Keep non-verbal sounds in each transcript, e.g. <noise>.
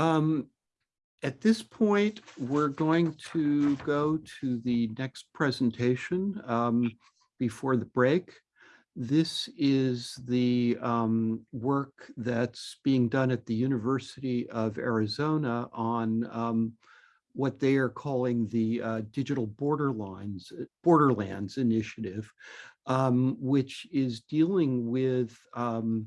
Um, at this point, we're going to go to the next presentation um, before the break. This is the um, work that's being done at the University of Arizona on um, what they are calling the uh, Digital Borderlines, Borderlands Initiative, um, which is dealing with um,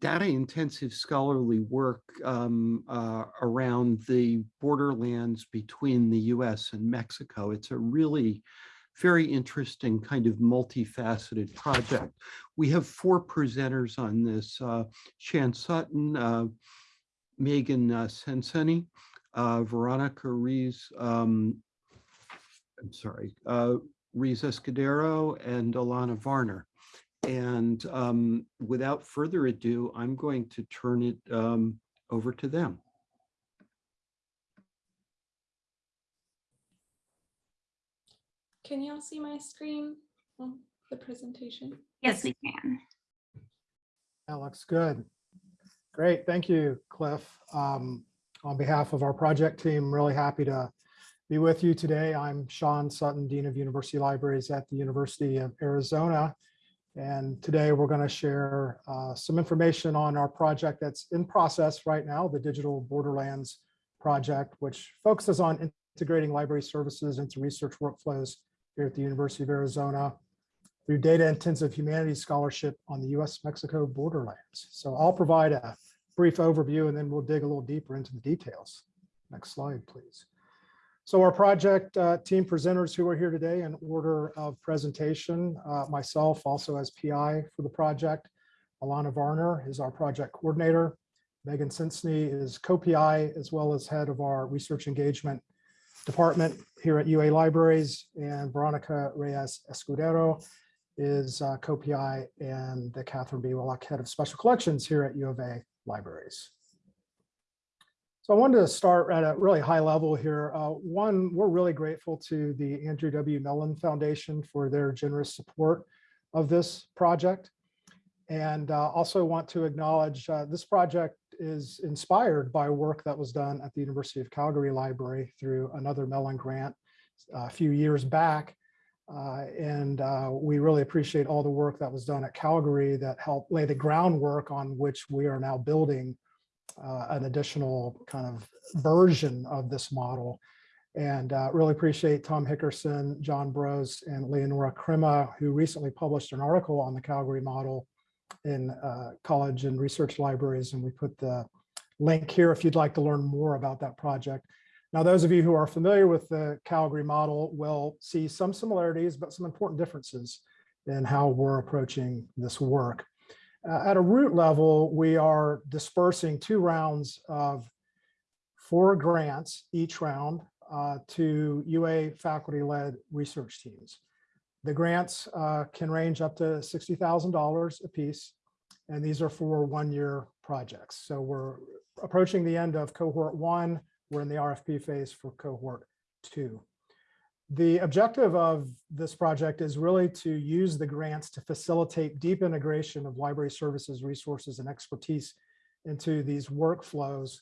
data intensive scholarly work um, uh, around the borderlands between the US and Mexico. It's a really very interesting kind of multifaceted project. We have four presenters on this, uh, Shan Sutton, uh, Megan uh, Senseney, uh, Veronica Reyes, um, I'm sorry, uh, Reyes Escudero and Alana Varner. And um, without further ado, I'm going to turn it um, over to them. Can you all see my screen? on the presentation? Yes, we can. That looks good. Great, thank you, Cliff. Um, on behalf of our project team, really happy to be with you today. I'm Shan Sutton, Dean of University Libraries at the University of Arizona. And today we're going to share uh, some information on our project that's in process right now, the Digital Borderlands project, which focuses on integrating library services into research workflows here at the University of Arizona through data intensive humanities scholarship on the US-Mexico borderlands. So I'll provide a brief overview and then we'll dig a little deeper into the details. Next slide, please. So our project uh, team presenters who are here today in order of presentation, uh, myself also as PI for the project, Alana Varner is our project coordinator, Megan Senseney is co-PI as well as head of our research engagement department here at UA Libraries, and Veronica Reyes Escudero is uh, co-PI and the Catherine B. Willock Head of Special Collections here at U of A Libraries. So I wanted to start at a really high level here. Uh, one, we're really grateful to the Andrew W. Mellon Foundation for their generous support of this project. And uh, also want to acknowledge uh, this project is inspired by work that was done at the University of Calgary Library through another Mellon grant uh, a few years back. Uh, and uh, we really appreciate all the work that was done at Calgary that helped lay the groundwork on which we are now building uh, an additional kind of version of this model. And uh, really appreciate Tom Hickerson, John Brosz, and Leonora Crema, who recently published an article on the Calgary model in uh, college and research libraries. And we put the link here if you'd like to learn more about that project. Now, those of you who are familiar with the Calgary model will see some similarities, but some important differences in how we're approaching this work. Uh, at a root level, we are dispersing two rounds of four grants each round uh, to UA faculty-led research teams. The grants uh, can range up to $60,000 a piece, and these are for one-year projects. So we're approaching the end of cohort one. We're in the RFP phase for cohort two. The objective of this project is really to use the grants to facilitate deep integration of library services, resources, and expertise into these workflows.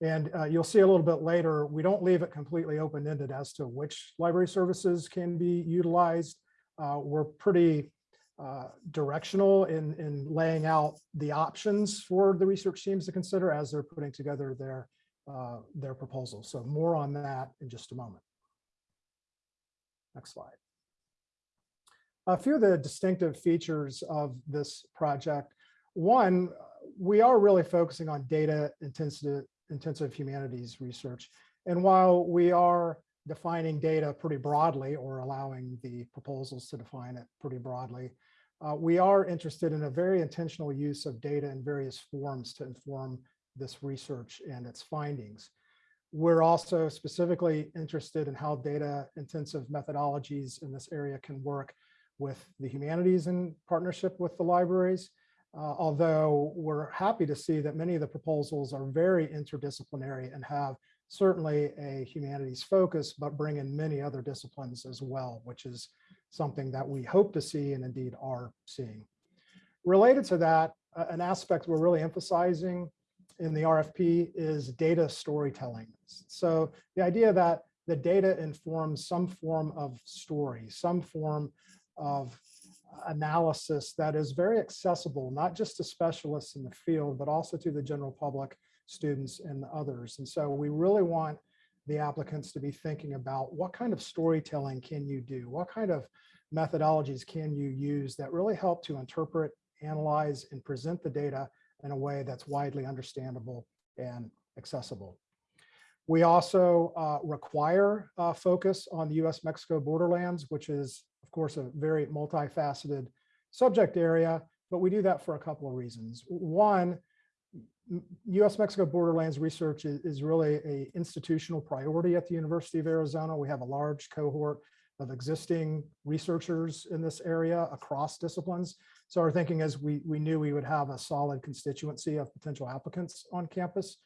And uh, you'll see a little bit later, we don't leave it completely open-ended as to which library services can be utilized. Uh, we're pretty uh, directional in, in laying out the options for the research teams to consider as they're putting together their, uh, their proposals. So more on that in just a moment. Next slide. A few of the distinctive features of this project. One, we are really focusing on data intensive, intensive humanities research. And while we are defining data pretty broadly or allowing the proposals to define it pretty broadly, uh, we are interested in a very intentional use of data in various forms to inform this research and its findings. We're also specifically interested in how data intensive methodologies in this area can work with the humanities in partnership with the libraries. Uh, although we're happy to see that many of the proposals are very interdisciplinary and have certainly a humanities focus, but bring in many other disciplines as well, which is something that we hope to see and indeed are seeing. Related to that, an aspect we're really emphasizing in the RFP is data storytelling. So the idea that the data informs some form of story, some form of analysis that is very accessible, not just to specialists in the field, but also to the general public, students and others. And so we really want the applicants to be thinking about what kind of storytelling can you do? What kind of methodologies can you use that really help to interpret, analyze, and present the data in a way that's widely understandable and accessible. We also uh, require uh, focus on the US-Mexico borderlands, which is, of course, a very multifaceted subject area, but we do that for a couple of reasons. One, US-Mexico borderlands research is, is really a institutional priority at the University of Arizona. We have a large cohort of existing researchers in this area across disciplines. So our thinking is we, we knew we would have a solid constituency of potential applicants on campus.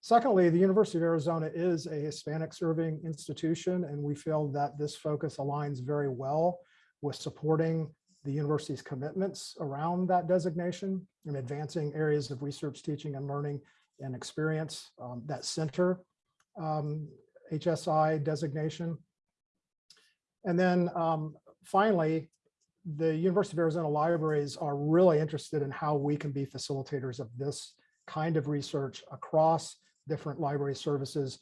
Secondly, the University of Arizona is a Hispanic serving institution, and we feel that this focus aligns very well with supporting the university's commitments around that designation and advancing areas of research, teaching, and learning and experience um, that center um, HSI designation. And then um, finally, the University of Arizona libraries are really interested in how we can be facilitators of this kind of research across different library services,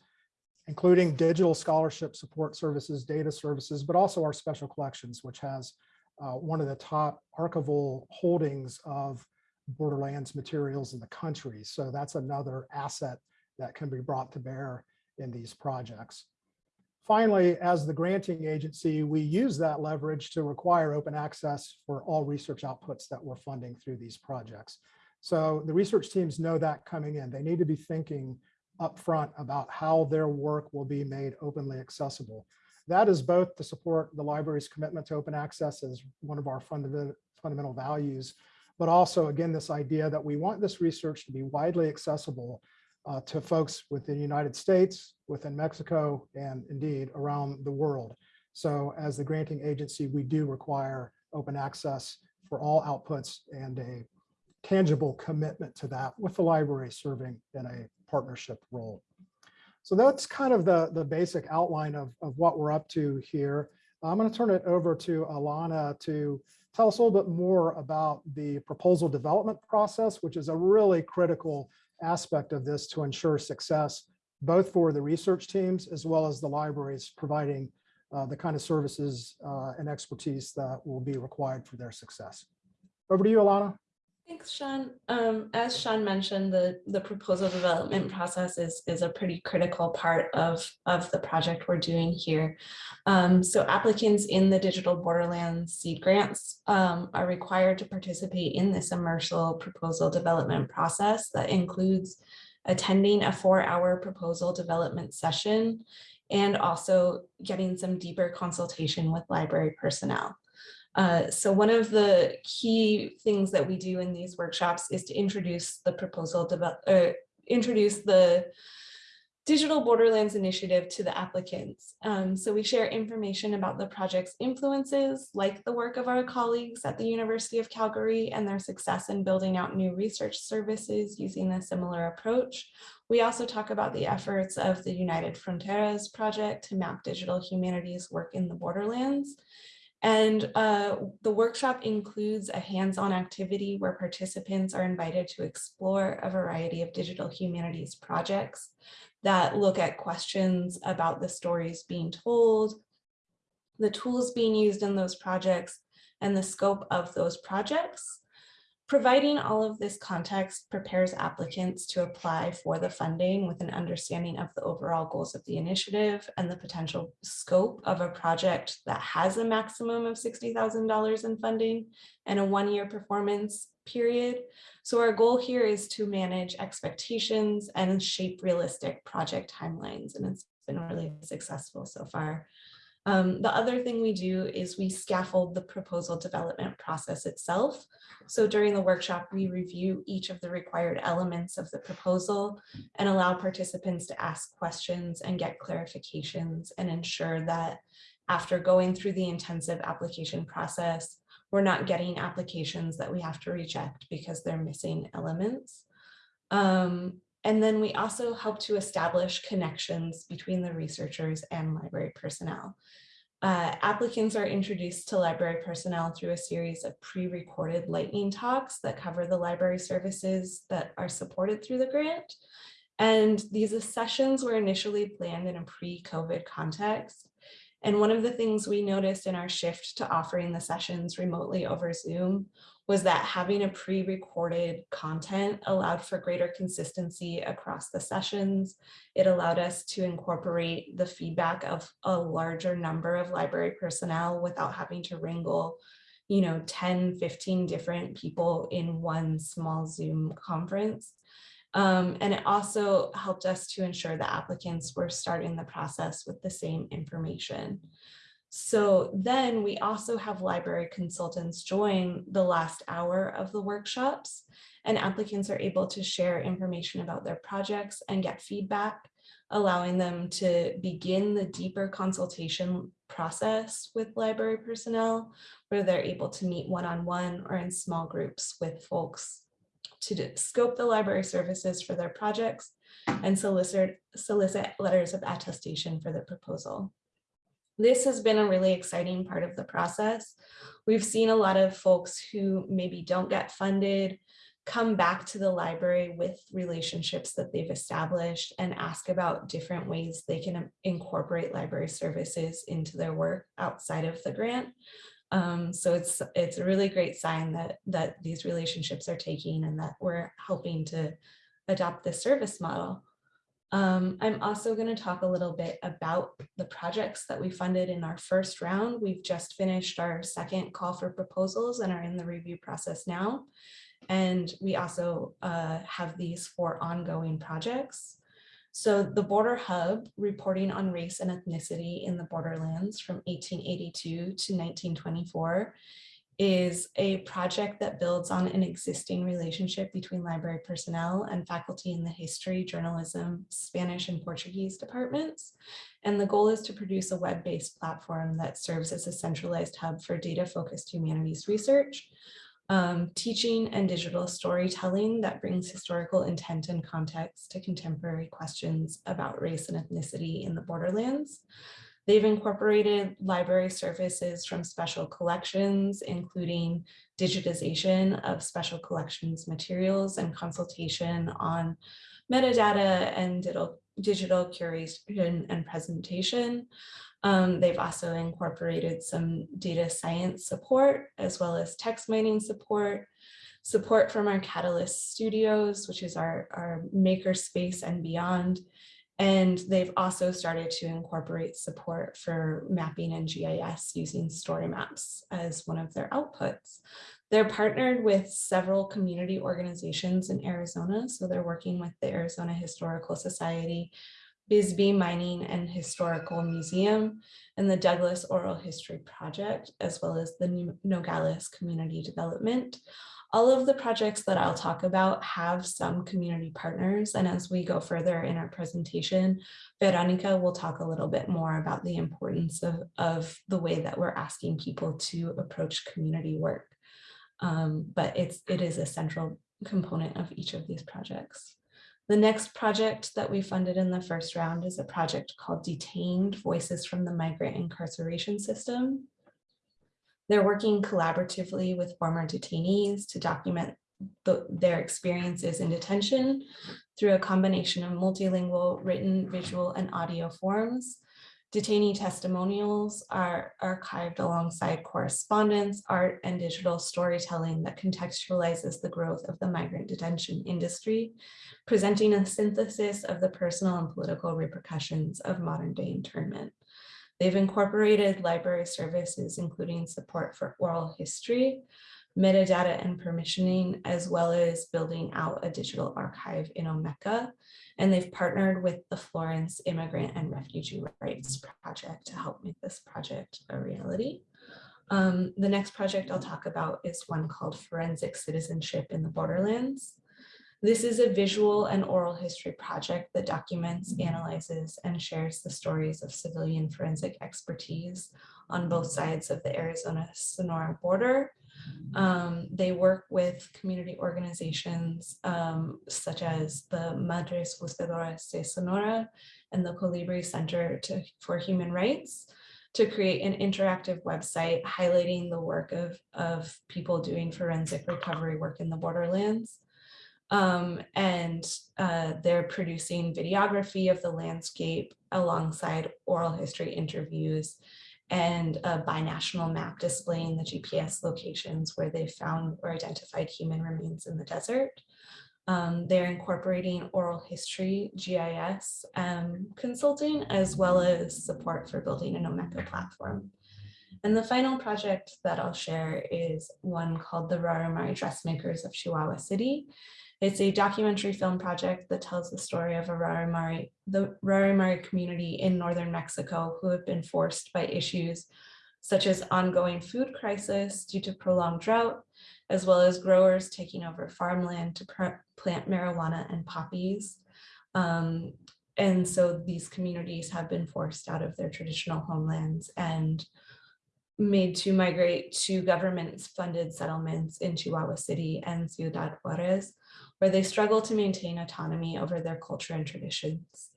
including digital scholarship support services, data services, but also our special collections, which has uh, one of the top archival holdings of Borderlands materials in the country. So that's another asset that can be brought to bear in these projects. Finally, as the granting agency, we use that leverage to require open access for all research outputs that we're funding through these projects. So the research teams know that coming in. They need to be thinking upfront about how their work will be made openly accessible. That is both to support the library's commitment to open access as one of our fundamental, fundamental values, but also, again, this idea that we want this research to be widely accessible uh, to folks within the United States, within Mexico, and indeed around the world. So as the granting agency, we do require open access for all outputs and a tangible commitment to that with the library serving in a partnership role. So that's kind of the, the basic outline of, of what we're up to here. I'm going to turn it over to Alana to tell us a little bit more about the proposal development process, which is a really critical aspect of this to ensure success, both for the research teams as well as the libraries providing uh, the kind of services uh, and expertise that will be required for their success. Over to you, Alana. Thanks, Shan. Um, as Shan mentioned, the, the proposal development process is, is a pretty critical part of, of the project we're doing here. Um, so applicants in the Digital Borderlands seed grants um, are required to participate in this immersive proposal development process that includes attending a four-hour proposal development session and also getting some deeper consultation with library personnel. Uh, so one of the key things that we do in these workshops is to introduce the proposal, uh, introduce the Digital Borderlands Initiative to the applicants. Um, so we share information about the project's influences, like the work of our colleagues at the University of Calgary and their success in building out new research services using a similar approach. We also talk about the efforts of the United Fronteras project to map digital humanities work in the borderlands. And uh, the workshop includes a hands-on activity where participants are invited to explore a variety of digital humanities projects that look at questions about the stories being told, the tools being used in those projects, and the scope of those projects. Providing all of this context prepares applicants to apply for the funding with an understanding of the overall goals of the initiative and the potential scope of a project that has a maximum of $60,000 in funding and a one-year performance period. So our goal here is to manage expectations and shape realistic project timelines, and it's been really successful so far. Um, the other thing we do is we scaffold the proposal development process itself. So during the workshop, we review each of the required elements of the proposal and allow participants to ask questions and get clarifications and ensure that after going through the intensive application process, we're not getting applications that we have to reject because they're missing elements. Um, and then we also help to establish connections between the researchers and library personnel. Uh, applicants are introduced to library personnel through a series of pre-recorded lightning talks that cover the library services that are supported through the grant. And these sessions were initially planned in a pre-COVID context. And one of the things we noticed in our shift to offering the sessions remotely over Zoom was that having a pre-recorded content allowed for greater consistency across the sessions. It allowed us to incorporate the feedback of a larger number of library personnel without having to wrangle, you know, 10, 15 different people in one small Zoom conference. Um, and it also helped us to ensure that applicants were starting the process with the same information. So then we also have library consultants join the last hour of the workshops and applicants are able to share information about their projects and get feedback, allowing them to begin the deeper consultation process with library personnel, where they're able to meet one-on-one -on -one or in small groups with folks to scope the library services for their projects and solicit, solicit letters of attestation for the proposal. This has been a really exciting part of the process. We've seen a lot of folks who maybe don't get funded come back to the library with relationships that they've established and ask about different ways they can incorporate library services into their work outside of the grant. Um, so it's it's a really great sign that that these relationships are taking and that we're helping to adopt this service model. Um, I'm also going to talk a little bit about the projects that we funded in our first round. We've just finished our second call for proposals and are in the review process now. And we also uh, have these four ongoing projects. So the Border Hub, reporting on race and ethnicity in the borderlands from 1882 to 1924, is a project that builds on an existing relationship between library personnel and faculty in the history, journalism, Spanish and Portuguese departments. And the goal is to produce a web-based platform that serves as a centralized hub for data-focused humanities research um, teaching and digital storytelling that brings historical intent and context to contemporary questions about race and ethnicity in the borderlands. They've incorporated library services from special collections, including digitization of special collections materials and consultation on metadata and digital, digital curation and presentation. Um, they've also incorporated some data science support as well as text mining support, support from our Catalyst Studios, which is our, our maker space and beyond. And they've also started to incorporate support for mapping and GIS using story maps as one of their outputs. They're partnered with several community organizations in Arizona. So they're working with the Arizona Historical Society, Bisbee Mining and Historical Museum, and the Douglas Oral History Project, as well as the Nogales Community Development. All of the projects that I'll talk about have some community partners, and as we go further in our presentation, Veronica will talk a little bit more about the importance of, of the way that we're asking people to approach community work. Um, but it's, it is a central component of each of these projects. The next project that we funded in the first round is a project called Detained Voices from the Migrant Incarceration System. They're working collaboratively with former detainees to document the, their experiences in detention through a combination of multilingual written, visual, and audio forms Detainee testimonials are archived alongside correspondence, art, and digital storytelling that contextualizes the growth of the migrant detention industry, presenting a synthesis of the personal and political repercussions of modern day internment. They've incorporated library services, including support for oral history, metadata and permissioning, as well as building out a digital archive in Omeka and they've partnered with the Florence Immigrant and Refugee Rights Project to help make this project a reality. Um, the next project I'll talk about is one called Forensic Citizenship in the Borderlands. This is a visual and oral history project that documents, analyzes, and shares the stories of civilian forensic expertise on both sides of the Arizona-Sonora border Um, they work with community organizations um, such as the Madres Buscadoras de Sonora and the Colibri Center to, for Human Rights to create an interactive website highlighting the work of, of people doing forensic recovery work in the borderlands. Um, and uh, they're producing videography of the landscape alongside oral history interviews and a binational map displaying the GPS locations where they found or identified human remains in the desert. Um, they're incorporating oral history, GIS, um, consulting, as well as support for building an Omeka platform. And the final project that I'll share is one called the Raramuri Dressmakers of Chihuahua City. It's a documentary film project that tells the story of a Raramuri, the Raramuri community in northern Mexico who have been forced by issues such as ongoing food crisis due to prolonged drought, as well as growers taking over farmland to plant marijuana and poppies. Um, and so these communities have been forced out of their traditional homelands and made to migrate to government funded settlements in Chihuahua City and Ciudad Juarez, where they struggle to maintain autonomy over their culture and traditions.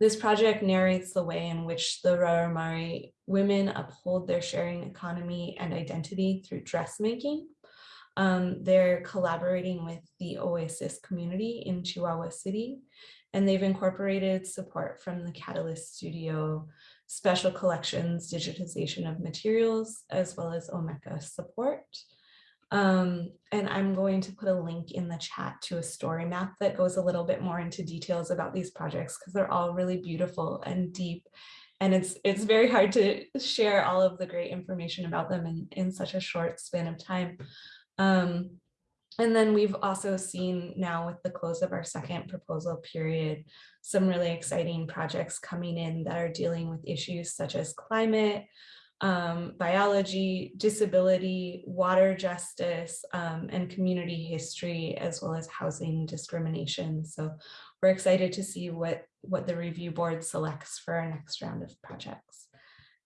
This project narrates the way in which the Raramuri women uphold their sharing economy and identity through dressmaking. Um, they're collaborating with the Oasis community in Chihuahua City, and they've incorporated support from the Catalyst Studio, special collections, digitization of materials, as well as Omeka support. Um, and I'm going to put a link in the chat to a story map that goes a little bit more into details about these projects because they're all really beautiful and deep. And it's it's very hard to share all of the great information about them in, in such a short span of time. Um, and then we've also seen now with the close of our second proposal period, some really exciting projects coming in that are dealing with issues such as climate, um, biology, disability, water justice, um, and community history, as well as housing discrimination. So we're excited to see what, what the review board selects for our next round of projects.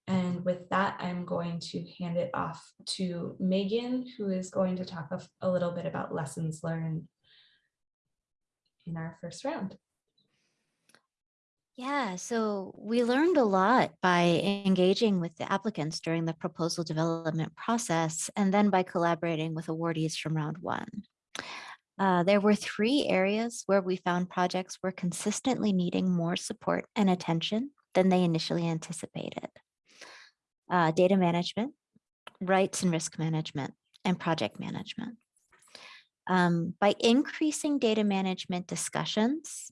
And with that, I'm going to hand it off to Megan, who is going to talk a, a little bit about lessons learned in our first round. Yeah, so we learned a lot by engaging with the applicants during the proposal development process and then by collaborating with awardees from round one. Uh, there were three areas where we found projects were consistently needing more support and attention than they initially anticipated. Uh, data management, rights and risk management, and project management. Um, by increasing data management discussions,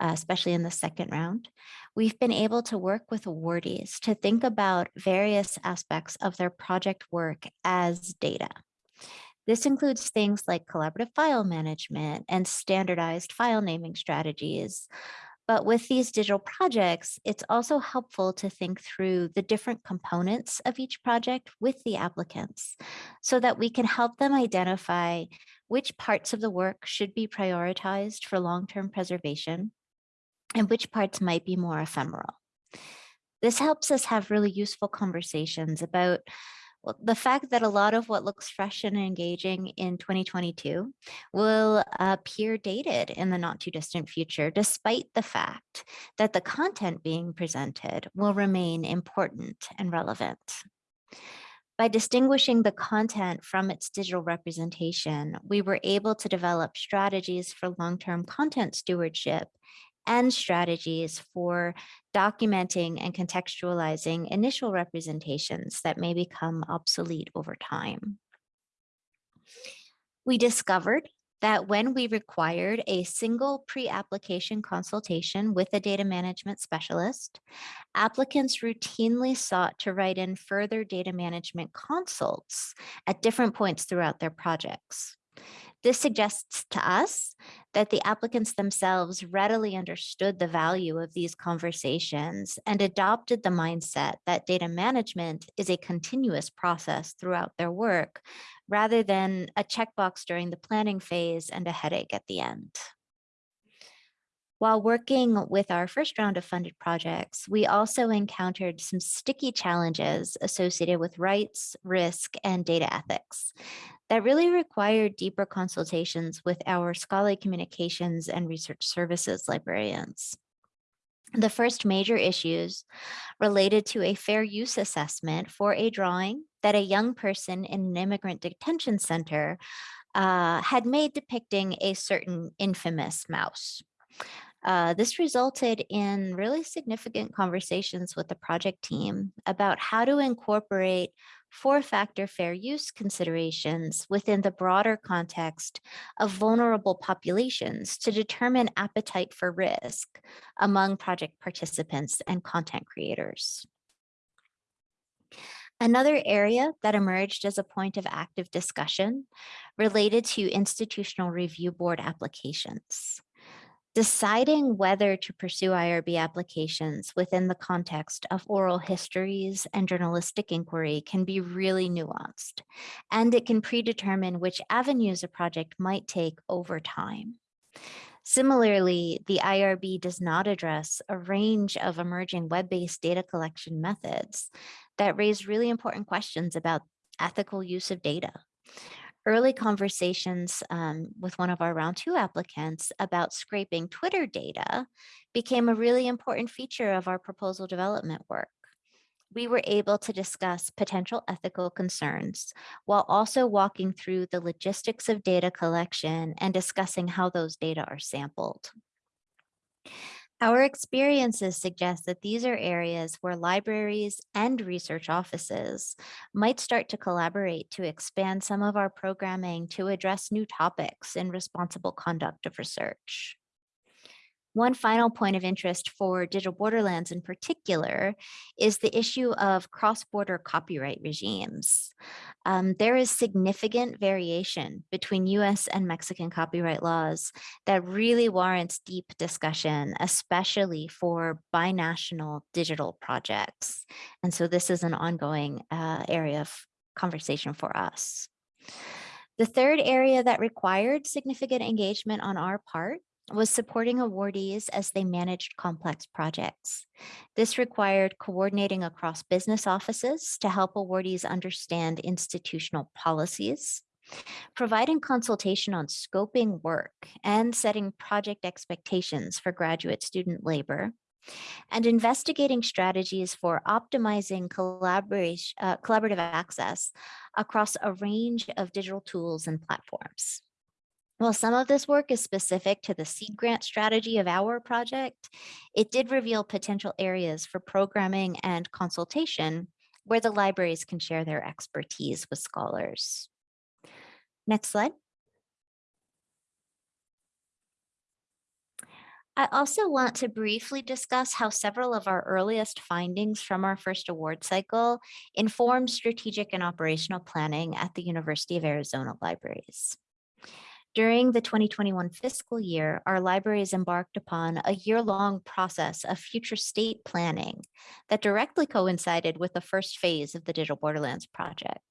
uh, especially in the second round, we've been able to work with awardees to think about various aspects of their project work as data. This includes things like collaborative file management and standardized file naming strategies. But with these digital projects, it's also helpful to think through the different components of each project with the applicants so that we can help them identify which parts of the work should be prioritized for long-term preservation and which parts might be more ephemeral. This helps us have really useful conversations about the fact that a lot of what looks fresh and engaging in 2022 will appear dated in the not too distant future, despite the fact that the content being presented will remain important and relevant. By distinguishing the content from its digital representation, we were able to develop strategies for long-term content stewardship and strategies for documenting and contextualizing initial representations that may become obsolete over time. We discovered that when we required a single pre-application consultation with a data management specialist, applicants routinely sought to write in further data management consults at different points throughout their projects. This suggests to us that the applicants themselves readily understood the value of these conversations and adopted the mindset that data management is a continuous process throughout their work, rather than a checkbox during the planning phase and a headache at the end. While working with our first round of funded projects, we also encountered some sticky challenges associated with rights, risk, and data ethics. That really required deeper consultations with our scholarly communications and research services librarians. The first major issues related to a fair use assessment for a drawing that a young person in an immigrant detention center uh, had made depicting a certain infamous mouse. Uh, this resulted in really significant conversations with the project team about how to incorporate four-factor fair use considerations within the broader context of vulnerable populations to determine appetite for risk among project participants and content creators. Another area that emerged as a point of active discussion related to institutional review board applications. Deciding whether to pursue IRB applications within the context of oral histories and journalistic inquiry can be really nuanced, and it can predetermine which avenues a project might take over time. Similarly, the IRB does not address a range of emerging web-based data collection methods that raise really important questions about ethical use of data. Early conversations um, with one of our round two applicants about scraping Twitter data became a really important feature of our proposal development work. We were able to discuss potential ethical concerns while also walking through the logistics of data collection and discussing how those data are sampled. Our experiences suggest that these are areas where libraries and research offices might start to collaborate to expand some of our programming to address new topics in responsible conduct of research. One final point of interest for Digital Borderlands in particular is the issue of cross-border copyright regimes. Um, there is significant variation between US and Mexican copyright laws that really warrants deep discussion, especially for binational digital projects. And so this is an ongoing uh, area of conversation for us. The third area that required significant engagement on our part was supporting awardees as they managed complex projects. This required coordinating across business offices to help awardees understand institutional policies, providing consultation on scoping work and setting project expectations for graduate student labor, and investigating strategies for optimizing uh, collaborative access across a range of digital tools and platforms. While some of this work is specific to the seed grant strategy of our project, it did reveal potential areas for programming and consultation where the libraries can share their expertise with scholars. Next slide. I also want to briefly discuss how several of our earliest findings from our first award cycle informed strategic and operational planning at the University of Arizona Libraries. During the 2021 fiscal year, our libraries embarked upon a year-long process of future state planning that directly coincided with the first phase of the Digital Borderlands project.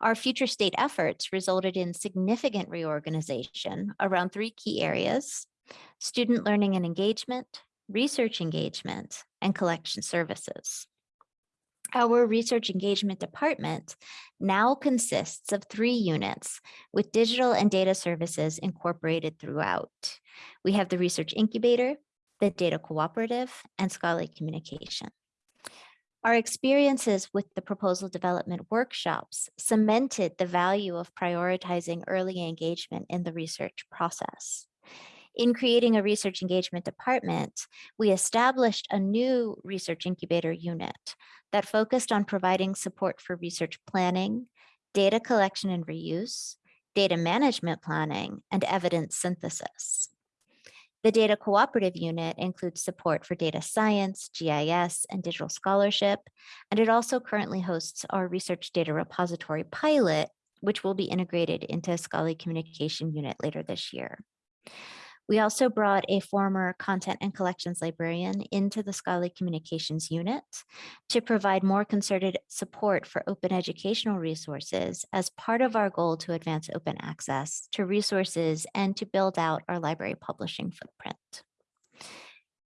Our future state efforts resulted in significant reorganization around three key areas, student learning and engagement, research engagement, and collection services. Our research engagement department now consists of three units with digital and data services incorporated throughout. We have the research incubator, the data cooperative, and scholarly communication. Our experiences with the proposal development workshops cemented the value of prioritizing early engagement in the research process. In creating a research engagement department, we established a new research incubator unit that focused on providing support for research planning, data collection and reuse, data management planning, and evidence synthesis. The Data Cooperative Unit includes support for data science, GIS, and digital scholarship, and it also currently hosts our research data repository pilot, which will be integrated into a scholarly communication unit later this year. We also brought a former content and collections librarian into the scholarly communications unit to provide more concerted support for open educational resources as part of our goal to advance open access to resources and to build out our library publishing footprint.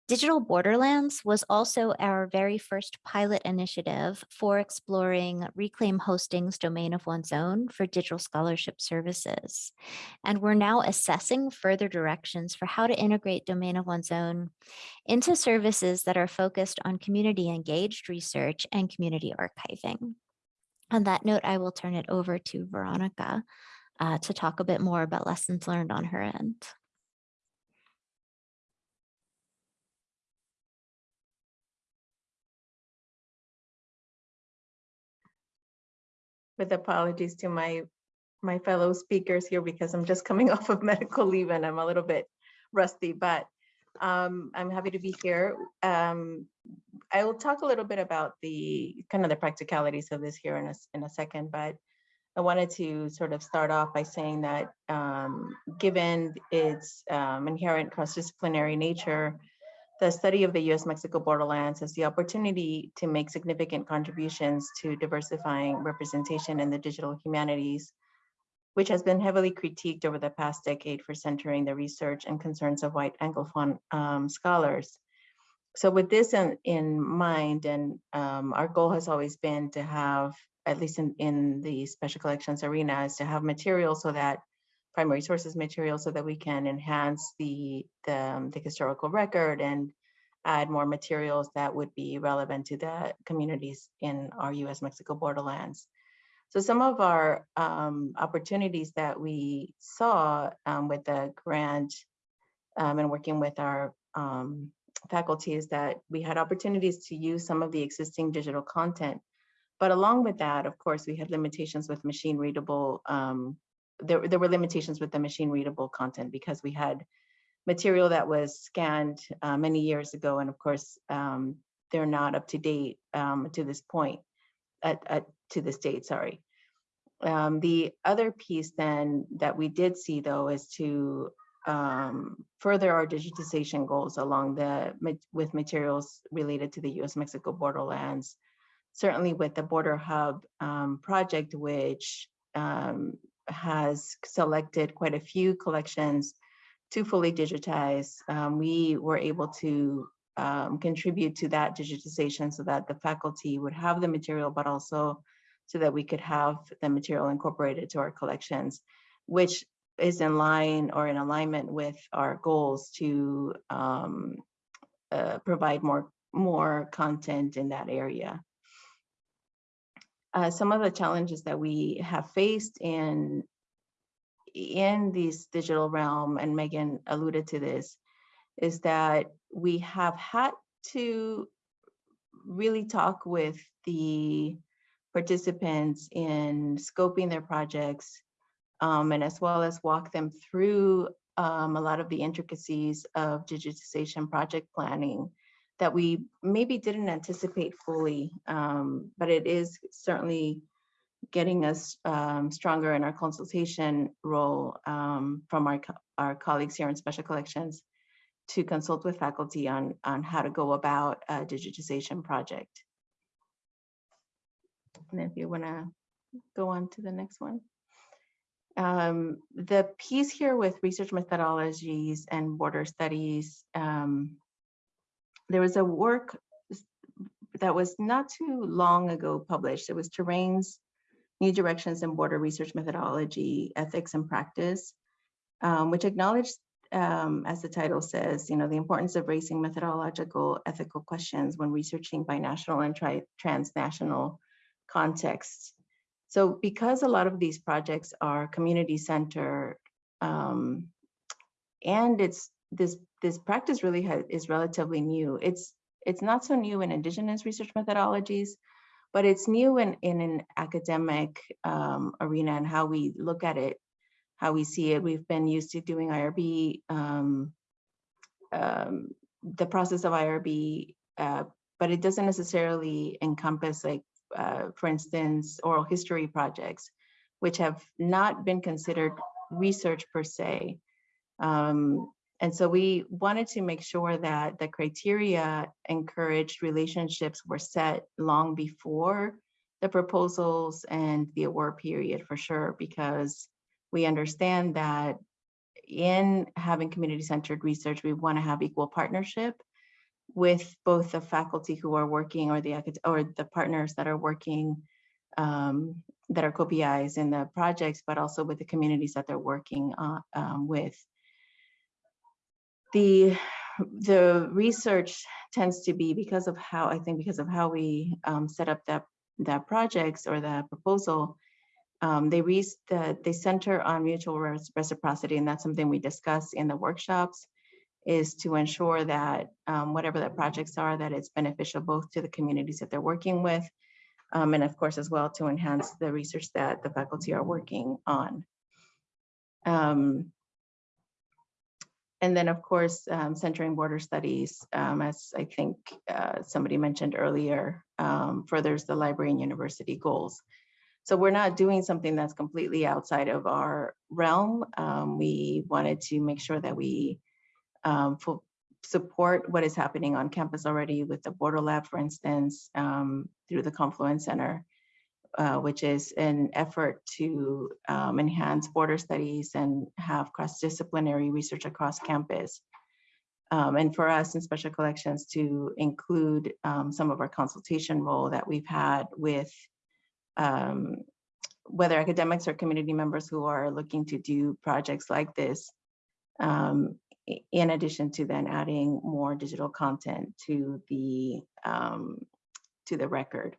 Digital Borderlands was also our very first pilot initiative for exploring Reclaim Hosting's domain of one's own for digital scholarship services. And we're now assessing further directions for how to integrate domain of one's own into services that are focused on community engaged research and community archiving. On that note, I will turn it over to Veronica uh, to talk a bit more about lessons learned on her end. With apologies to my my fellow speakers here because I'm just coming <laughs> off of medical leave and I'm a little bit rusty, but um, I'm happy to be here. Um, I will talk a little bit about the kind of the practicalities of this here in a, in a second, but I wanted to sort of start off by saying that um, given its um, inherent cross-disciplinary nature, the study of the US-Mexico borderlands has the opportunity to make significant contributions to diversifying representation in the digital humanities, which has been heavily critiqued over the past decade for centering the research and concerns of white Anglophone um, scholars. So with this in, in mind, and um, our goal has always been to have, at least in, in the special collections arena, is to have material so that primary sources material so that we can enhance the, the, um, the historical record and add more materials that would be relevant to the communities in our US-Mexico borderlands. So some of our um, opportunities that we saw um, with the grant um, and working with our um, faculty is that we had opportunities to use some of the existing digital content. But along with that, of course, we had limitations with machine readable. There, there were limitations with the machine readable content because we had material that was scanned uh, many years ago. And of course, um, they're not up to date um, to this point, at, at, to this date, sorry. Um, the other piece then that we did see though is to um, further our digitization goals along the with materials related to the US-Mexico borderlands. Certainly with the Border Hub um, project, which um, has selected quite a few collections to fully digitize, um, we were able to um, contribute to that digitization so that the faculty would have the material, but also so that we could have the material incorporated to our collections, which is in line or in alignment with our goals to um, uh, provide more, more content in that area. Uh, some of the challenges that we have faced in in this digital realm, and Megan alluded to this, is that we have had to really talk with the participants in scoping their projects, um, and as well as walk them through um, a lot of the intricacies of digitization project planning that we maybe didn't anticipate fully, um, but it is certainly getting us um, stronger in our consultation role um, from our, co our colleagues here in special collections to consult with faculty on, on how to go about a digitization project. And if you want to go on to the next one. Um, the piece here with research methodologies and border studies, um, there was a work that was not too long ago published. It was Terrain's New Directions in Border Research Methodology, Ethics and Practice, um, which acknowledged, um, as the title says, you know, the importance of raising methodological ethical questions when researching binational and transnational contexts. So because a lot of these projects are community centered, um, and it's this this practice really has, is relatively new. It's it's not so new in indigenous research methodologies, but it's new in, in an academic um, arena and how we look at it, how we see it. We've been used to doing IRB, um, um, the process of IRB, uh, but it doesn't necessarily encompass like, uh, for instance, oral history projects, which have not been considered research per se. Um, and so we wanted to make sure that the criteria encouraged relationships were set long before the proposals and the award period for sure, because we understand that in having community-centered research, we want to have equal partnership. with both the faculty who are working or the, or the partners that are working um, that are co-PIs in the projects, but also with the communities that they're working on, um, with. The, the research tends to be because of how, I think because of how we um, set up that, that projects or that proposal, um, they re, the, they center on mutual reciprocity, and that's something we discuss in the workshops, is to ensure that um, whatever the projects are, that it's beneficial both to the communities that they're working with, um, and of course, as well to enhance the research that the faculty are working on. Um, and then, of course, um, centering border studies, um, as I think uh, somebody mentioned earlier, um, furthers the library and university goals. So we're not doing something that's completely outside of our realm. Um, we wanted to make sure that we um, support what is happening on campus already with the Border Lab, for instance, um, through the Confluence Center, uh, which is an effort to um, enhance border studies and have cross-disciplinary research across campus. Um, and for us in special collections to include um, some of our consultation role that we've had with um, whether academics or community members who are looking to do projects like this, um, in addition to then adding more digital content to the um, to the record.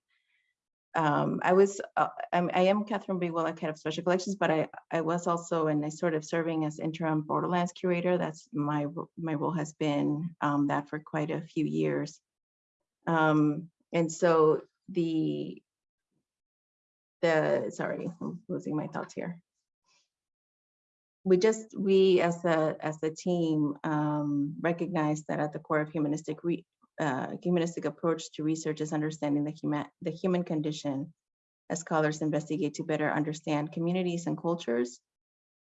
Um, I was, uh, I'm, I am Catherine B. Head of special collections, but I, I was also, and I sort of serving as interim Borderlands curator. That's my, my role has been um, that for quite a few years. Um, and so the, the, sorry, I'm losing my thoughts here. We just, we as a, as a team um, recognize that at the core of humanistic re, uh, humanistic approach to research is understanding the human, the human condition as scholars investigate to better understand communities and cultures.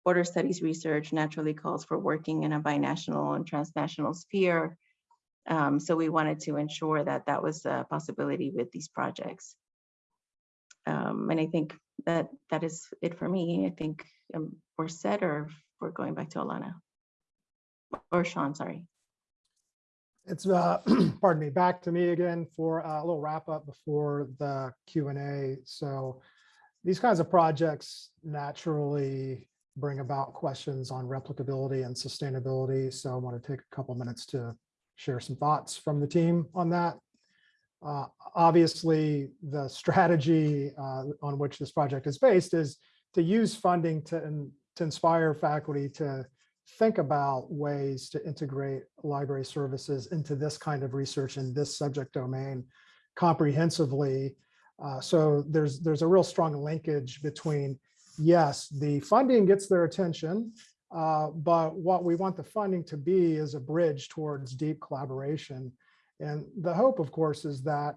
Border studies research naturally calls for working in a binational and transnational sphere. Um, so we wanted to ensure that that was a possibility with these projects. Um, and I think that that is it for me. I think um, we're set or we're going back to Alana. Or Shan, sorry. It's, uh, <clears throat> pardon me, back to me again for a little wrap up before the Q and A. So these kinds of projects naturally bring about questions on replicability and sustainability. So I want to take a couple minutes to share some thoughts from the team on that. Uh, Obviously, the strategy uh, on which this project is based is to use funding to, in- to inspire faculty to think about ways to integrate library services into this kind of research in this subject domain comprehensively. Uh, So there's, there's a real strong linkage between, yes, the funding gets their attention, uh, but what we want the funding to be is a bridge towards deep collaboration. And the hope, of course, is that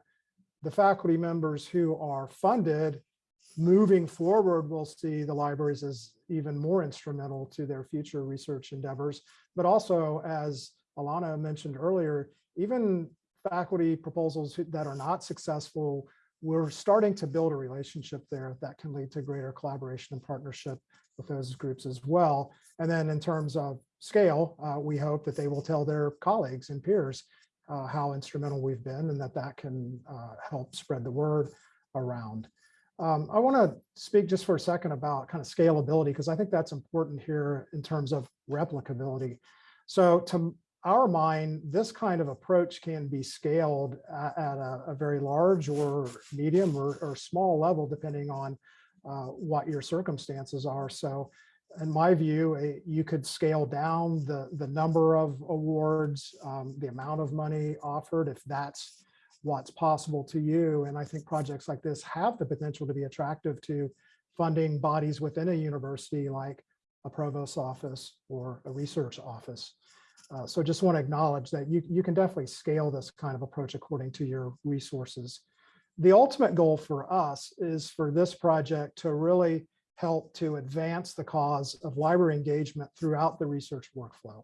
the faculty members who are funded moving forward, we'll see the libraries as even more instrumental to their future research endeavors. But also, as Alana mentioned earlier, even faculty proposals that are not successful, we're starting to build a relationship there that can lead to greater collaboration and partnership with those groups as well. And then in terms of scale, uh, we hope that they will tell their colleagues and peers uh, how instrumental we've been and that that can uh, help spread the word around. Um, I want to speak just for a second about kind of scalability, because I think that's important here in terms of replicability. So to our mind, this kind of approach can be scaled a- at a, a very large or medium or, or small level, depending on uh, what your circumstances are. So in my view, a- you could scale down the, the number of awards, um, the amount of money offered, if that's what's possible to you. And I think projects like this have the potential to be attractive to funding bodies within a university like a provost office or a research office. Uh, so just want to acknowledge that you, you can definitely scale this kind of approach according to your resources. The ultimate goal for us is for this project to really help to advance the cause of library engagement throughout the research workflow,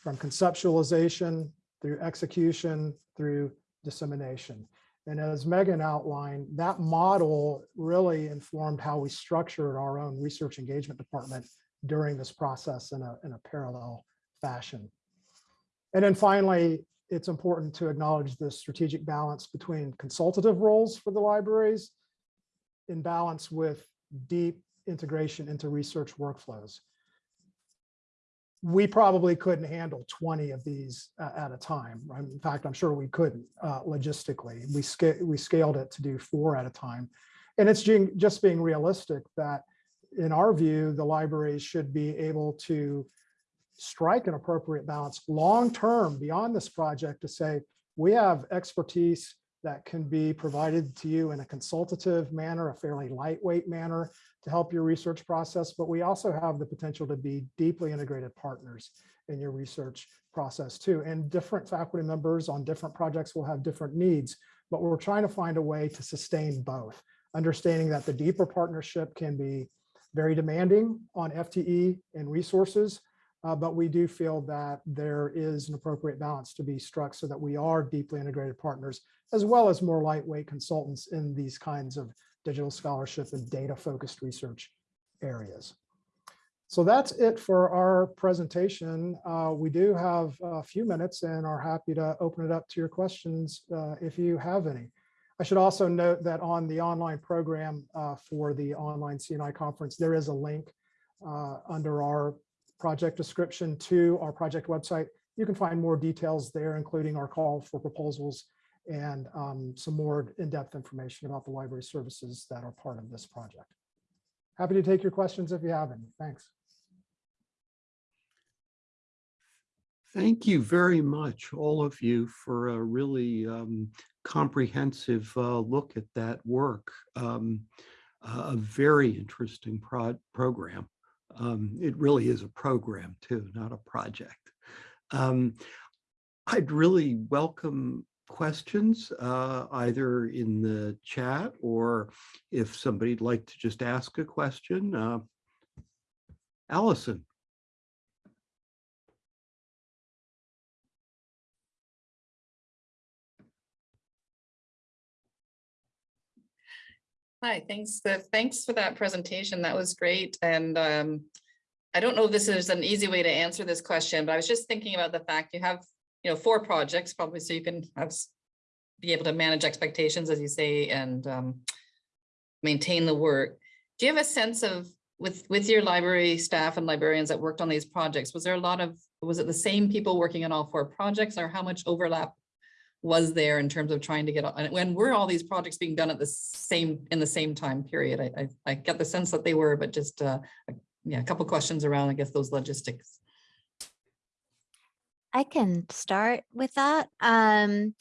from conceptualization through execution through dissemination. And as Megan outlined, that model really informed how we structured our own research engagement department during this process in a, in a parallel fashion. And then finally, it's important to acknowledge the strategic balance between consultative roles for the libraries in balance with deep integration into research workflows. We probably couldn't handle 20 of these uh, at a time. In fact, I'm sure we couldn't uh, logistically. We, sca- we scaled it to do four at a time. And it's ju- just being realistic that in our view, the libraries should be able to strike an appropriate balance long-term beyond this project to say, we have expertise that can be provided to you in a consultative manner, a fairly lightweight manner to help your research process, but we also have the potential to be deeply integrated partners in your research process too. And different faculty members on different projects will have different needs, but we're trying to find a way to sustain both, understanding that the deeper partnership can be very demanding on FTE and resources, uh, but we do feel that there is an appropriate balance to be struck so that we are deeply integrated partners, as well as more lightweight consultants in these kinds of digital scholarship and data focused research areas. So that's it for our presentation. Uh, we do have a few minutes and are happy to open it up to your questions uh, if you have any. I should also note that on the online program uh, for the online CNI conference, there is a link uh, under our project description to our project website. You can find more details there, including our call for proposals and um, some more in-depth information about the library services that are part of this project. Happy to take your questions if you have any. Thanks. Thank you very much, all of you, for a really um, comprehensive uh, look at that work. Um, a very interesting prod program. Um, it really is a program too, not a project. Um, I'd really welcome questions, uh, either in the chat or if somebody'd like to just ask a question. Uh, Allison. Hi, thanks, thanks for that presentation. That was great. And um, I don't know if this is an easy way to answer this question, but I was just thinking about the fact you have, you know, four projects probably so you can have be able to manage expectations, as you say, and um, maintain the work. Do you have a sense of with with your library staff and librarians that worked on these projects? Was there a lot of was it the same people working on all four projects, or how much overlap was there in terms of trying to get, and when were all these projects being done at the same, in the same time period? I, I, I get the sense that they were, but just, uh, yeah, a couple questions around, I guess, those logistics. I can start with that. Um,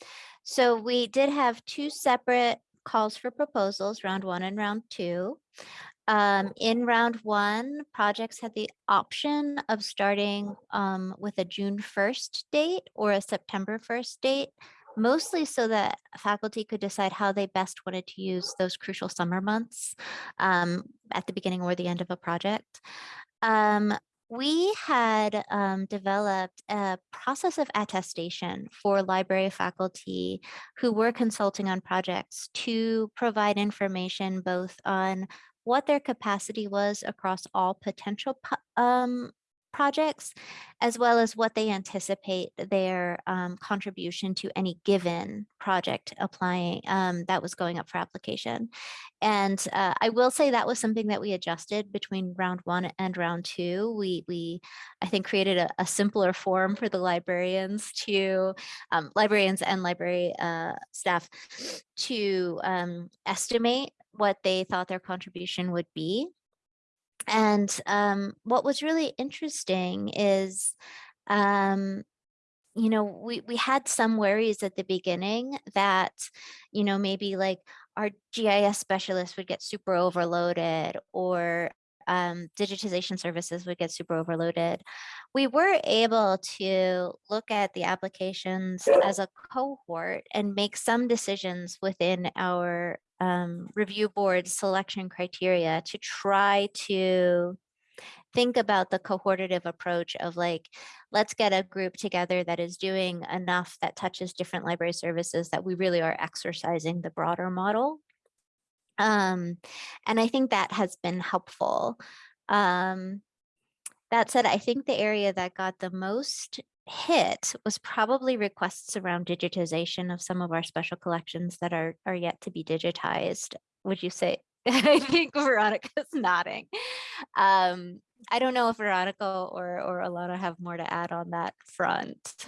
so we did have two separate calls for proposals, round one and round two. Um, in round one, projects had the option of starting um, with a June 1st date or a September 1st date, mostly so that faculty could decide how they best wanted to use those crucial summer months um, at the beginning or the end of a project. Um, we had um, developed a process of attestation for library faculty who were consulting on projects to provide information both on what their capacity was across all potential um, projects, as well as what they anticipate their um, contribution to any given project applying um, that was going up for application. And uh, I will say that was something that we adjusted between round one and round two. We, we I think, created a, a simpler form for the librarians to, um, librarians and library uh, staff to um, estimate what they thought their contribution would be. And um, what was really interesting is, um, you know, we, we had some worries at the beginning that, you know, maybe like our GIS specialists would get super overloaded or um, digitization services would get super overloaded. We were able to look at the applications as a cohort and make some decisions within our um, review board selection criteria to try to think about the cohortative approach of like, let's get a group together that is doing enough that touches different library services that we really are exercising the broader model. Um, and I think that has been helpful. Um, that said, I think the area that got the most hit was probably requests around digitization of some of our special collections that are are yet to be digitized. Would you say? <laughs> I think Veronica's nodding. Um, I don't know if Veronica or or Alana have more to add on that front. <laughs>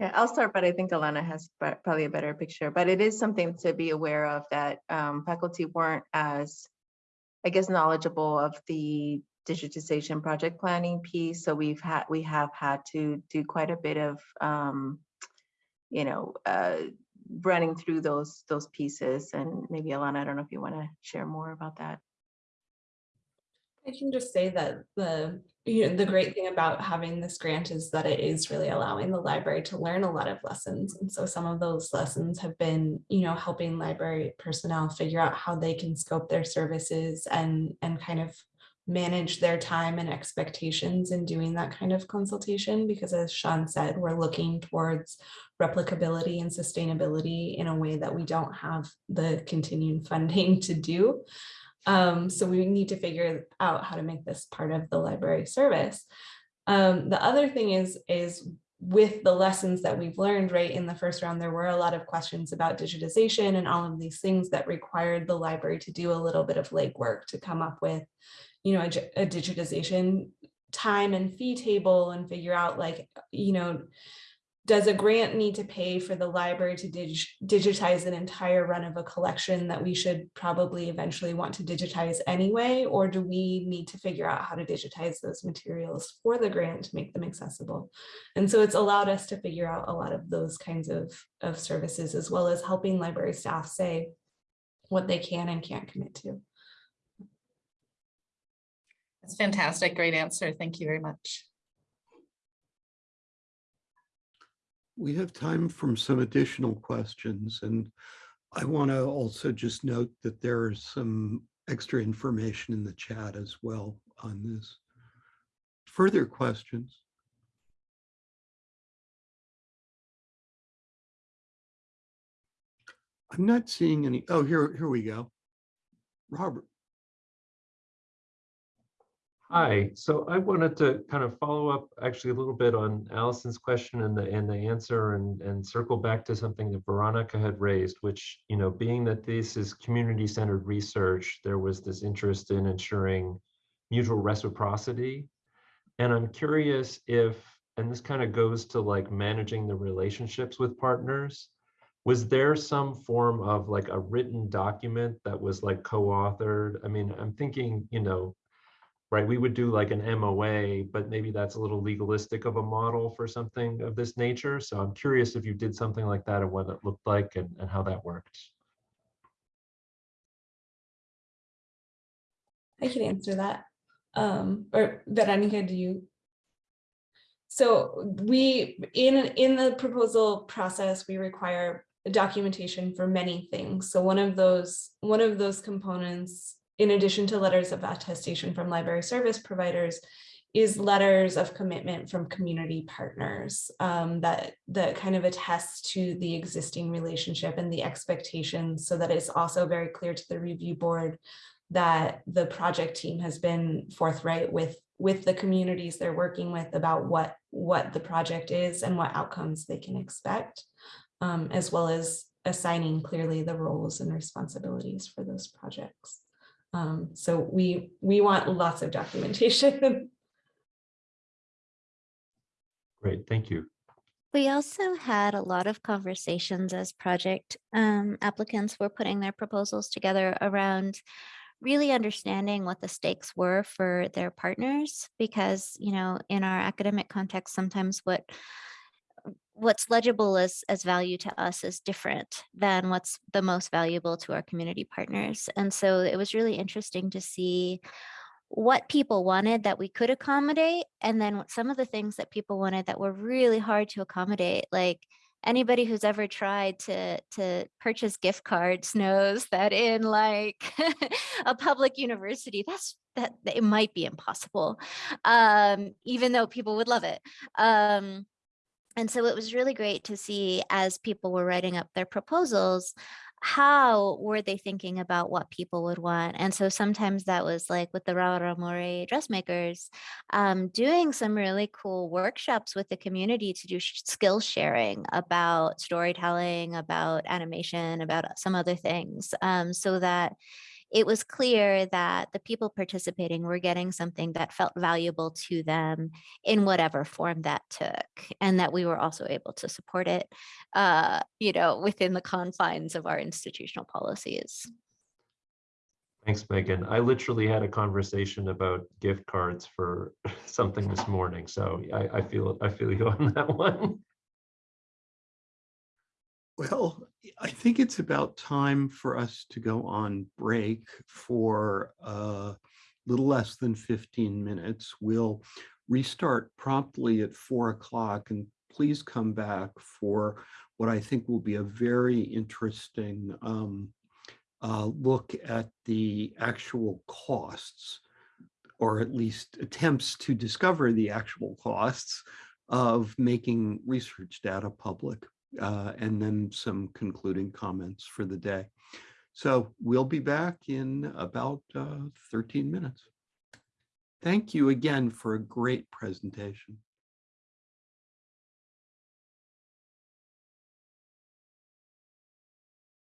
Yeah, I'll start, but I think Alana has probably a better picture, but it is something to be aware of that um, faculty weren't as, I guess, knowledgeable of the digitization project planning piece. So we've had, we have had to do quite a bit of, um, you know, uh, running through those, those pieces. And maybe Alana, I don't know if you want to share more about that. I can just say that the, you know, the great thing about having this grant is that it is really allowing the library to learn a lot of lessons. And so some of those lessons have been, you know, helping library personnel figure out how they can scope their services and, and kind of manage their time and expectations in doing that kind of consultation. Because as Shan said, we're looking towards replicability and sustainability in a way that we don't have the continuing <laughs> funding to do. Um, so we need to figure out how to make this part of the library service. Um, the other thing is, is with the lessons that we've learned, right, in the first round, there were a lot of questions about digitization and all of these things that required the library to do a little bit of legwork to come up with, you know, a, a digitization time and fee table and figure out like, you know, does a grant need to pay for the library to dig- digitize an entire run of a collection that we should probably eventually want to digitize anyway? Or do we need to figure out how to digitize those materials for the grant to make them accessible? And so it's allowed us to figure out a lot of those kinds of, of services as well as helping library staff say what they can and can't commit to. That's fantastic. Great answer. Thank you very much. We have time from some additional questions and I want to also just note that there is some extra information in the chat as well on this. Further questions? I'm not seeing any. Oh, here, here we go. Robert. Hi, so I wanted to kind of follow up actually a little bit on Allison's question and the, and the answer and, and circle back to something that Veronica had raised, which, you know, being that this is community-centered research, there was this interest in ensuring mutual reciprocity. And I'm curious if, and this kind of goes to like managing the relationships with partners, was there some form of like a written document that was like co-authored? I mean, I'm thinking, you know, right, we would do like an MOA, but maybe that's a little legalistic of a model for something of this nature. So I'm curious if you did something like that and what it looked like and, and how that worked. I can answer that. Um, or Veronica, do you? So we, in, in the proposal process, we require documentation for many things. So one of those, one of those components, in addition to letters of attestation from library service providers, is letters of commitment from community partners um, that that kind of attest to the existing relationship and the expectations. So that it's also very clear to the review board that the project team has been forthright with with the communities they're working with about what what the project is and what outcomes they can expect um, as well as assigning clearly the roles and responsibilities for those projects um, so we we want lots of documentation <laughs> Great, thank you. We also had a lot of conversations as project um, applicants were putting their proposals together around really understanding what the stakes were for their partners because you know in our academic context sometimes what what's legible as as value to us is different than what's the most valuable to our community partners and so it was really interesting to see what people wanted that we could accommodate and then some of the things that people wanted that were really hard to accommodate like anybody who's ever tried to to purchase gift cards <laughs> knows that in like <laughs> a public university that's that it might be impossible um even though people would love it um and so it was really great to see as people were writing up their proposals how were they thinking about what people would want? And so sometimes that was like with the Raramuri dressmakers, um, doing some really cool workshops with the community to do skill sharing about storytelling, about animation, about some other things, um, so that it was clear that the people participating were getting something that felt valuable to them in whatever form that took, and that we were also able to support it, uh, you know, within the confines of our institutional policies. Thanks, Megan. I literally had a conversation about gift cards for <laughs> something this morning, so I, I feel, I feel you <laughs> on that one. Well, I think it's about time for us to go on break for a little less than 15 minutes. We'll restart promptly at four o'clock and please come back for what I think will be a very interesting um, uh, look at the actual costs or at least attempts to discover the actual costs of making research data public uh, and then some concluding comments for the day. So we'll be back in about uh, 13 minutes. Thank you again for a great presentation.